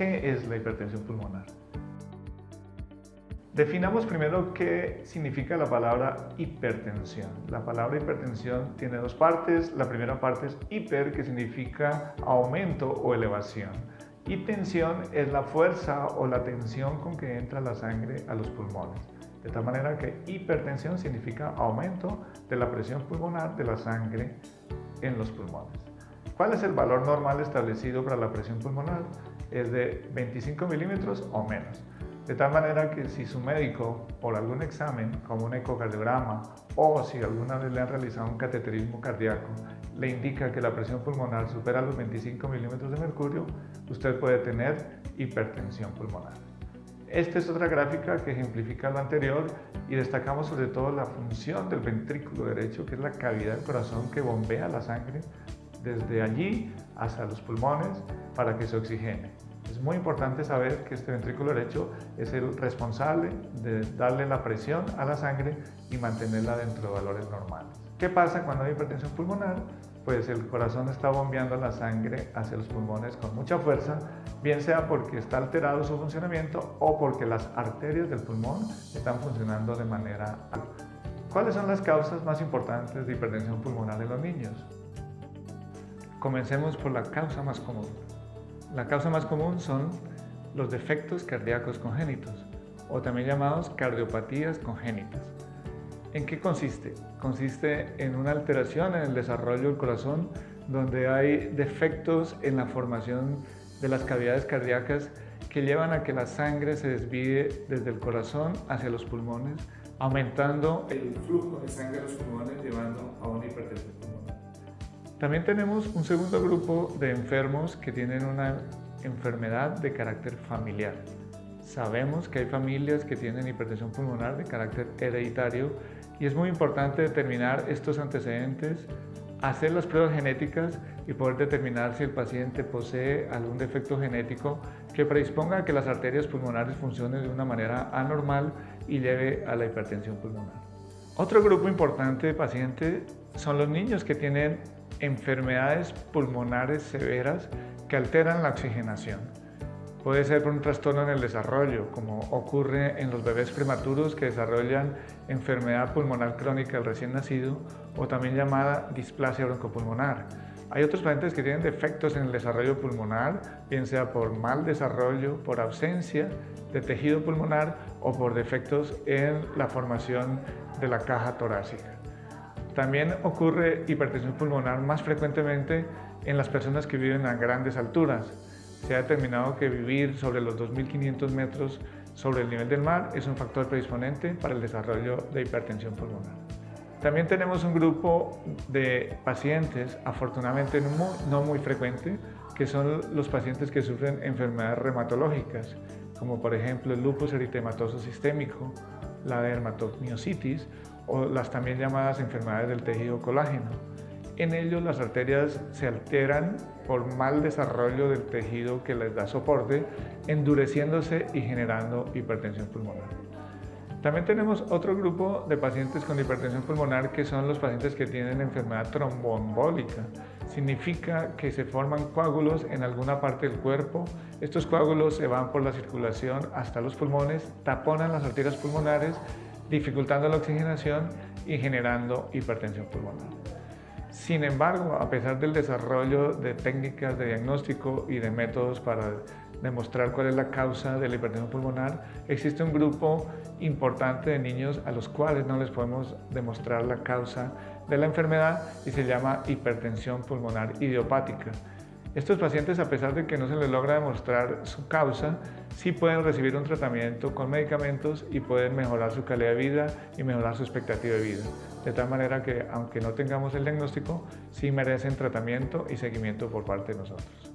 ¿Qué es la hipertensión pulmonar? Definamos primero qué significa la palabra hipertensión. La palabra hipertensión tiene dos partes. La primera parte es hiper, que significa aumento o elevación. Y tensión es la fuerza o la tensión con que entra la sangre a los pulmones. De tal manera que hipertensión significa aumento de la presión pulmonar de la sangre en los pulmones. ¿Cuál es el valor normal establecido para la presión pulmonar? Es de 25 milímetros o menos. De tal manera que si su médico, por algún examen, como un ecocardiograma, o si alguna vez le han realizado un cateterismo cardíaco, le indica que la presión pulmonar supera los 25 milímetros de mercurio, usted puede tener hipertensión pulmonar. Esta es otra gráfica que ejemplifica lo anterior y destacamos sobre todo la función del ventrículo derecho, que es la cavidad del corazón que bombea la sangre desde allí hasta los pulmones para que se oxigene. Es muy importante saber que este ventrículo derecho es el responsable de darle la presión a la sangre y mantenerla dentro de valores normales. ¿Qué pasa cuando hay hipertensión pulmonar? Pues el corazón está bombeando la sangre hacia los pulmones con mucha fuerza, bien sea porque está alterado su funcionamiento o porque las arterias del pulmón están funcionando de manera... ¿Cuáles son las causas más importantes de hipertensión pulmonar en los niños? Comencemos por la causa más común. La causa más común son los defectos cardíacos congénitos o también llamados cardiopatías congénitas. ¿En qué consiste? Consiste en una alteración en el desarrollo del corazón donde hay defectos en la formación de las cavidades cardíacas que llevan a que la sangre se desvíe desde el corazón hacia los pulmones, aumentando el flujo de sangre a los pulmones llevando a una hipertensión pulmonar. También tenemos un segundo grupo de enfermos que tienen una enfermedad de carácter familiar. Sabemos que hay familias que tienen hipertensión pulmonar de carácter hereditario y es muy importante determinar estos antecedentes, hacer las pruebas genéticas y poder determinar si el paciente posee algún defecto genético que predisponga a que las arterias pulmonares funcionen de una manera anormal y lleve a la hipertensión pulmonar. Otro grupo importante de pacientes son los niños que tienen enfermedades pulmonares severas que alteran la oxigenación. Puede ser por un trastorno en el desarrollo, como ocurre en los bebés prematuros que desarrollan enfermedad pulmonar crónica del recién nacido o también llamada displasia broncopulmonar. Hay otros pacientes que tienen defectos en el desarrollo pulmonar, bien sea por mal desarrollo, por ausencia de tejido pulmonar o por defectos en la formación de la caja torácica. También ocurre hipertensión pulmonar más frecuentemente en las personas que viven a grandes alturas. Se ha determinado que vivir sobre los 2.500 metros sobre el nivel del mar es un factor predisponente para el desarrollo de hipertensión pulmonar. También tenemos un grupo de pacientes, afortunadamente no muy frecuente, que son los pacientes que sufren enfermedades reumatológicas, como por ejemplo el lupus eritematoso sistémico, la dermatomiositis o las también llamadas enfermedades del tejido colágeno. En ellos las arterias se alteran por mal desarrollo del tejido que les da soporte, endureciéndose y generando hipertensión pulmonar. También tenemos otro grupo de pacientes con hipertensión pulmonar que son los pacientes que tienen enfermedad tromboembólica. Significa que se forman coágulos en alguna parte del cuerpo. Estos coágulos se van por la circulación hasta los pulmones, taponan las arterias pulmonares dificultando la oxigenación y generando hipertensión pulmonar. Sin embargo, a pesar del desarrollo de técnicas de diagnóstico y de métodos para demostrar cuál es la causa de la hipertensión pulmonar, existe un grupo importante de niños a los cuales no les podemos demostrar la causa de la enfermedad y se llama hipertensión pulmonar idiopática. Estos pacientes, a pesar de que no se les logra demostrar su causa, sí pueden recibir un tratamiento con medicamentos y pueden mejorar su calidad de vida y mejorar su expectativa de vida. De tal manera que, aunque no tengamos el diagnóstico, sí merecen tratamiento y seguimiento por parte de nosotros.